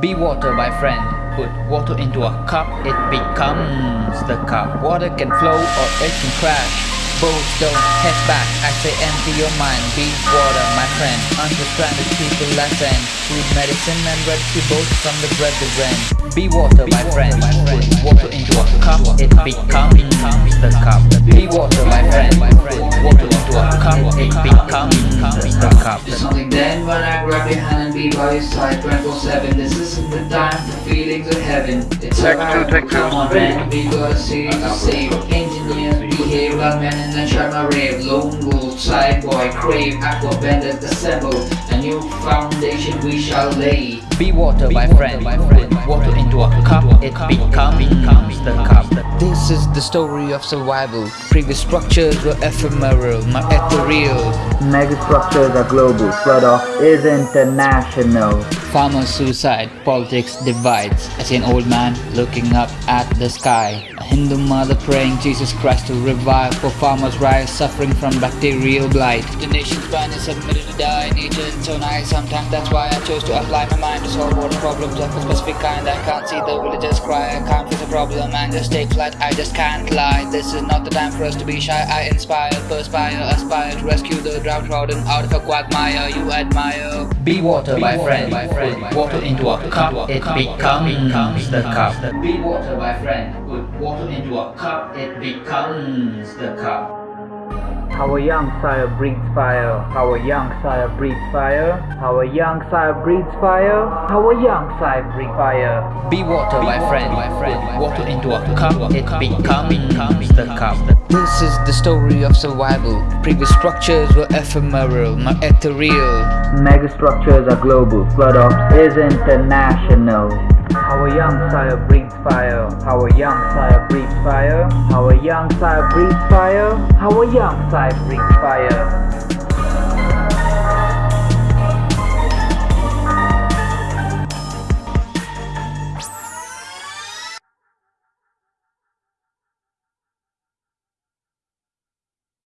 Be water, my friend. Put water into a cup, it becomes the cup. Water can flow or it can crash. Both don't head back, I say empty your mind. Be water, my friend. Understand the people lesson Food, medicine and rescue both from the rain Be water, my friend. Put water into a cup, it becomes the cup. Be water, my friend. Put water into a cup, it becomes cup Do something then when I grab your hand and be by your side 24-7 This isn't the time for feelings of heaven It's alright, come on man We gotta see to save Engineers behave like men and then try my rave Lone wolf, side boy, crave Aqua benders assemble A new foundation we shall lay Be water, my friend. my Put water into a cup, it becomes the cup. This is the story of survival. Previous structures were ephemeral, now ethereal. Megastructures are global, flood off is international. Farmer suicide, politics divides. I see an old man looking up at the sky. A Hindu mother praying Jesus Christ to revive for farmers' rise suffering from bacterial blight. The nation's plan is submitted to die. Nature is so nice, sometimes that's why I chose to apply my mind to solve water problems of a specific kind. I can't see the villagers cry, I can't face a problem and just take flight. I just can't lie. This is not the time for us to be shy. I inspire, perspire, aspire to rescue the downtrodden out of a quagmire you admire. Be water, my friend. Put water into a cup, it becomes the cup. Be water, my friend. Put water into a cup, it becomes the cup. Our young sire breathes fire. Our young sire breathes fire. Our young sire breathes fire. Our young sire breathes fire. Be water, my friend. Put water into a cup, it becomes the cup. This is the story of survival. Previous structures were ephemeral, now ethereal. Megastructures are global, flood off is international. Our young sire breathes fire. Our young sire breathes fire. Our young sire breathes fire. Our young sire breathes fire.